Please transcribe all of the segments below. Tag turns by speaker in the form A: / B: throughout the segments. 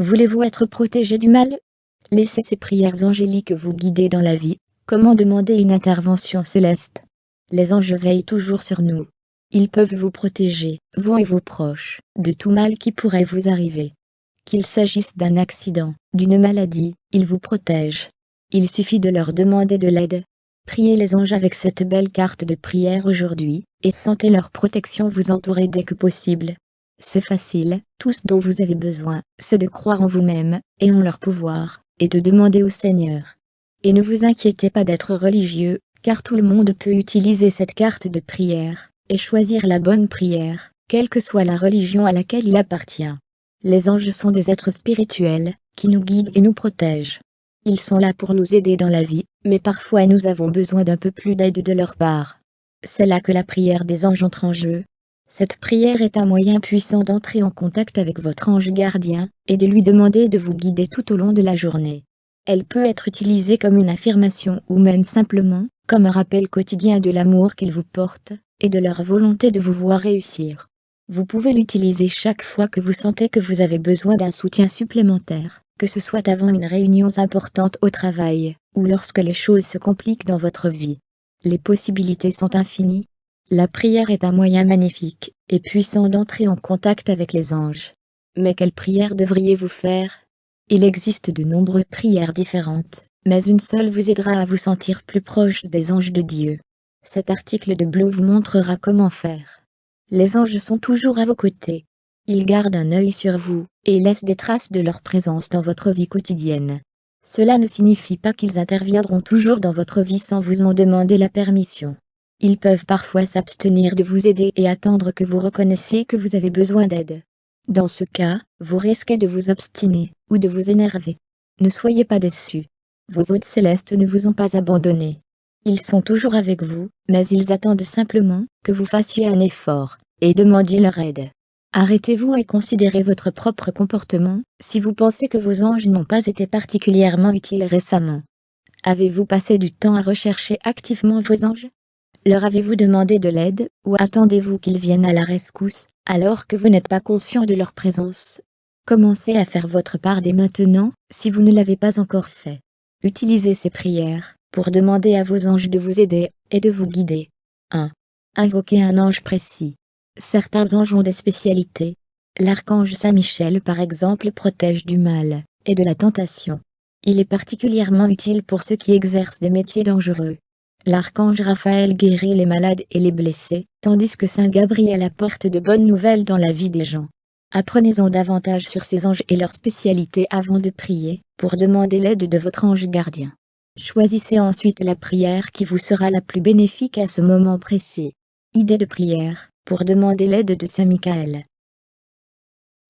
A: Voulez-vous être protégé du mal? Laissez ces prières angéliques vous guider dans la vie. Comment demander une intervention céleste? Les anges veillent toujours sur nous. Ils peuvent vous protéger, vous et vos proches, de tout mal qui pourrait vous arriver. Qu'il s'agisse d'un accident, d'une maladie, ils vous protègent. Il suffit de leur demander de l'aide. Priez les anges avec cette belle carte de prière aujourd'hui, et sentez leur protection vous entourer dès que possible. C'est facile, tout ce dont vous avez besoin, c'est de croire en vous-même, et en leur pouvoir, et de demander au Seigneur. Et ne vous inquiétez pas d'être religieux, car tout le monde peut utiliser cette carte de prière, et choisir la bonne prière, quelle que soit la religion à laquelle il appartient. Les anges sont des êtres spirituels, qui nous guident et nous protègent. Ils sont là pour nous aider dans la vie, mais parfois nous avons besoin d'un peu plus d'aide de leur part. C'est là que la prière des anges entre en jeu. Cette prière est un moyen puissant d'entrer en contact avec votre ange gardien, et de lui demander de vous guider tout au long de la journée. Elle peut être utilisée comme une affirmation ou même simplement, comme un rappel quotidien de l'amour qu'ils vous portent, et de leur volonté de vous voir réussir. Vous pouvez l'utiliser chaque fois que vous sentez que vous avez besoin d'un soutien supplémentaire, que ce soit avant une réunion importante au travail, ou lorsque les choses se compliquent dans votre vie. Les possibilités sont infinies. La prière est un moyen magnifique et puissant d'entrer en contact avec les anges. Mais quelle prière devriez-vous faire? Il existe de nombreuses prières différentes, mais une seule vous aidera à vous sentir plus proche des anges de Dieu. Cet article de Bleu vous montrera comment faire. Les anges sont toujours à vos côtés, ils gardent un œil sur vous, et laissent des traces de leur présence dans votre vie quotidienne. Cela ne signifie pas qu'ils interviendront toujours dans votre vie sans vous en demander la permission. Ils peuvent parfois s'abstenir de vous aider et attendre que vous reconnaissiez que vous avez besoin d'aide. Dans ce cas, vous risquez de vous obstiner, ou de vous énerver. Ne soyez pas déçus. Vos hôtes célestes ne vous ont pas abandonné. Ils sont toujours avec vous, mais ils attendent simplement que vous fassiez un effort, et demandiez leur aide. Arrêtez-vous et considérez votre propre comportement, si vous pensez que vos anges n'ont pas été particulièrement utiles récemment. Avez-vous passé du temps à rechercher activement vos anges? Leur avez-vous demandé de l'aide, ou attendez-vous qu'ils viennent à la rescousse, alors que vous n'êtes pas conscient de leur présence? Commencez à faire votre part dès maintenant, si vous ne l'avez pas encore fait. Utilisez ces prières, pour demander à vos anges de vous aider, et de vous guider. 1. Invoquez un ange précis. Certains anges ont des spécialités. L'archange Saint-Michel par exemple protège du mal, et de la tentation. Il est particulièrement utile pour ceux qui exercent des métiers dangereux. L'archange Raphaël guérit les malades et les blessés, tandis que Saint Gabriel apporte de bonnes nouvelles dans la vie des gens. Apprenez-en davantage sur ces anges et leurs spécialités avant de prier, pour demander l'aide de votre ange gardien. Choisissez ensuite la prière qui vous sera la plus bénéfique à ce moment précis. Idée de prière pour demander l'aide de Saint Michael.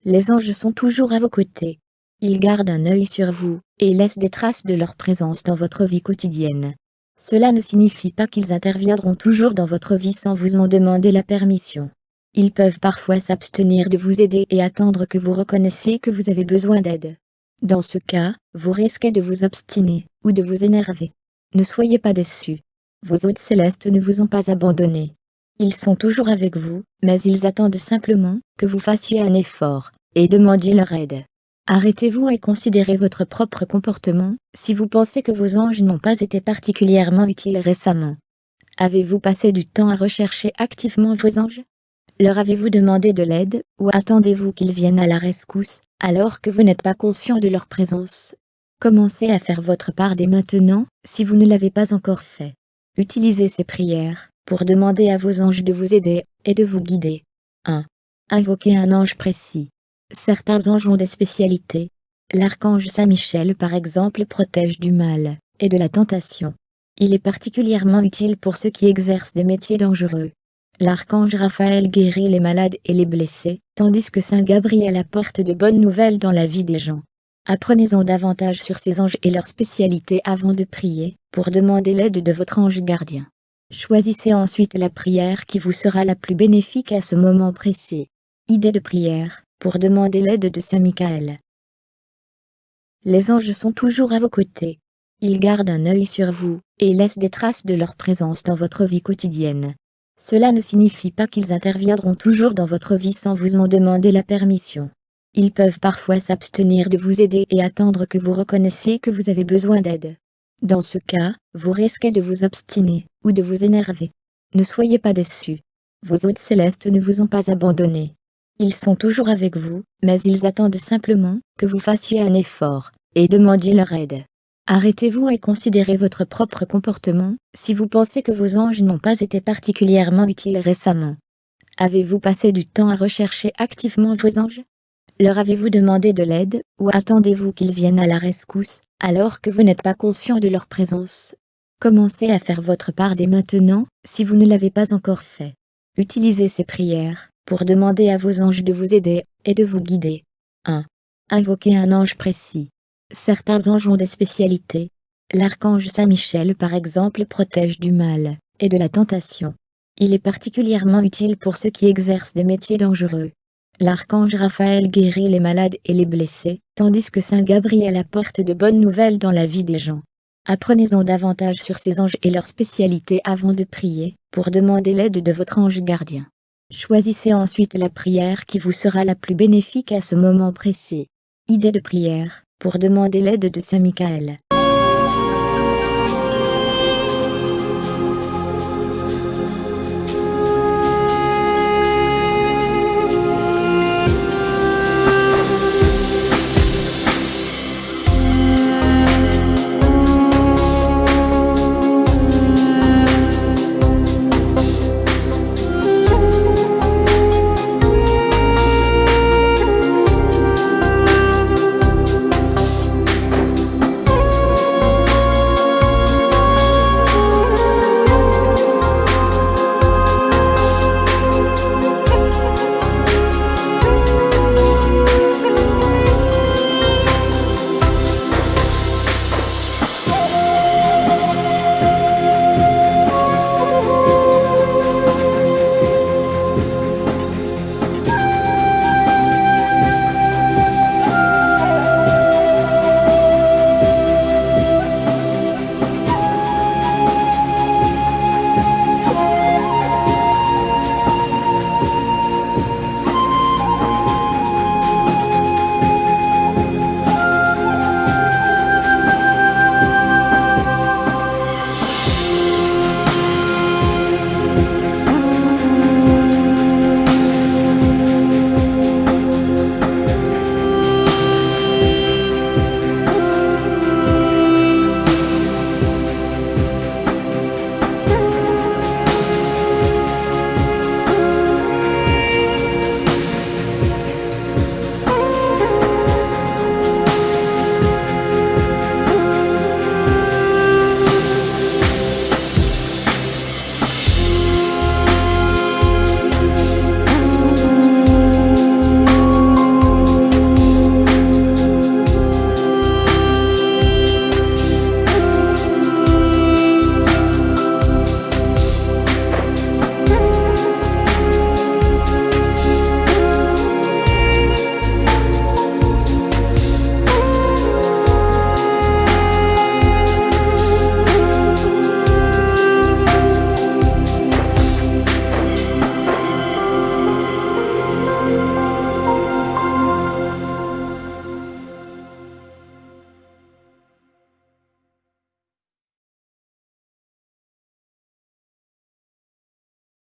A: Les anges sont toujours à vos côtés. Ils gardent un œil sur vous, et laissent des traces de leur présence dans votre vie quotidienne. Cela ne signifie pas qu'ils interviendront toujours dans votre vie sans vous en demander la permission. Ils peuvent parfois s'abstenir de vous aider et attendre que vous reconnaissiez que vous avez besoin d'aide. Dans ce cas, vous risquez de vous obstiner, ou de vous énerver. Ne soyez pas déçus. Vos hôtes célestes ne vous ont pas abandonné. Ils sont toujours avec vous, mais ils attendent simplement que vous fassiez un effort, et demandiez leur aide. Arrêtez-vous et considérez votre propre comportement, si vous pensez que vos anges n'ont pas été particulièrement utiles récemment. Avez-vous passé du temps à rechercher activement vos anges? Leur avez-vous demandé de l'aide, ou attendez-vous qu'ils viennent à la rescousse, alors que vous n'êtes pas conscient de leur présence? Commencez à faire votre part dès maintenant, si vous ne l'avez pas encore fait. Utilisez ces prières, pour demander à vos anges de vous aider, et de vous guider. 1. Invoquez un ange précis. Certains anges ont des spécialités. L'archange Saint-Michel par exemple protège du mal, et de la tentation. Il est particulièrement utile pour ceux qui exercent des métiers dangereux. L'archange Raphaël guérit les malades et les blessés, tandis que Saint Gabriel apporte de bonnes nouvelles dans la vie des gens. Apprenez-en davantage sur ces anges et leurs spécialités avant de prier, pour demander l'aide de votre ange gardien. Choisissez ensuite la prière qui vous sera la plus bénéfique à ce moment précis. Idée de prière, pour demander l'aide de Saint Michael. Les anges sont toujours à vos côtés. Ils gardent un œil sur vous, et laissent des traces de leur présence dans votre vie quotidienne. Cela ne signifie pas qu'ils interviendront toujours dans votre vie sans vous en demander la permission. Ils peuvent parfois s'abstenir de vous aider et attendre que vous reconnaissiez que vous avez besoin d'aide. Dans ce cas, vous risquez de vous obstiner, ou de vous énerver. Ne soyez pas déçus. Vos hôtes célestes ne vous ont pas abandonné. Ils sont toujours avec vous, mais ils attendent simplement que vous fassiez un effort, et demandiez leur aide. Arrêtez-vous et considérez votre propre comportement, si vous pensez que vos anges n'ont pas été particulièrement utiles récemment. Avez-vous passé du temps à rechercher activement vos anges? Leur avez-vous demandé de l'aide, ou attendez-vous qu'ils viennent à la rescousse, alors que vous n'êtes pas conscient de leur présence? Commencez à faire votre part dès maintenant, si vous ne l'avez pas encore fait. Utilisez ces prières, pour demander à vos anges de vous aider, et de vous guider. 1. Invoquez un ange précis. Certains anges ont des spécialités. L'archange Saint-Michel par exemple protège du mal, et de la tentation. Il est particulièrement utile pour ceux qui exercent des métiers dangereux. L'archange Raphaël guérit les malades et les blessés, tandis que Saint Gabriel apporte de bonnes nouvelles dans la vie des gens. Apprenez-en davantage sur ces anges et leurs spécialités avant de prier, pour demander l'aide de votre ange gardien. Choisissez ensuite la prière qui vous sera la plus bénéfique à ce moment précis. Idée de prière, pour demander l'aide de Saint Michael.